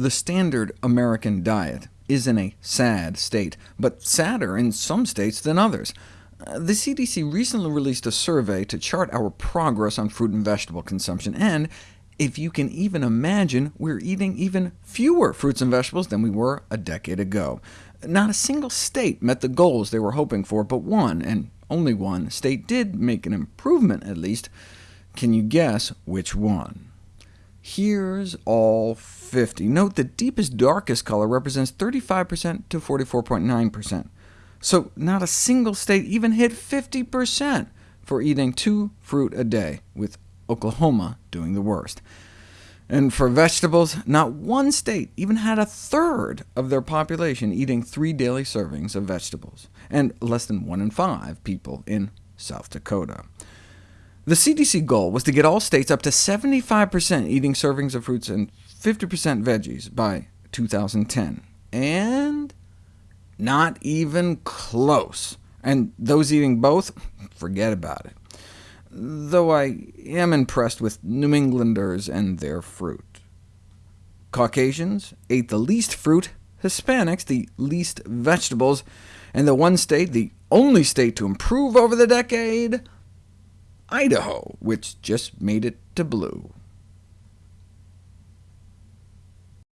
The standard American diet is in a sad state, but sadder in some states than others. Uh, the CDC recently released a survey to chart our progress on fruit and vegetable consumption, and if you can even imagine, we're eating even fewer fruits and vegetables than we were a decade ago. Not a single state met the goals they were hoping for, but one, and only one, state did make an improvement at least. Can you guess which one? Here's all 50. Note the deepest, darkest color represents 35% to 44.9%. So not a single state even hit 50% for eating two fruit a day, with Oklahoma doing the worst. And for vegetables, not one state even had a third of their population eating three daily servings of vegetables, and less than one in five people in South Dakota. The CDC goal was to get all states up to 75% eating servings of fruits and 50% veggies by 2010, and not even close. And those eating both, forget about it. Though I am impressed with New Englanders and their fruit. Caucasians ate the least fruit, Hispanics the least vegetables, and the one state, the only state to improve over the decade, Idaho, which just made it to blue.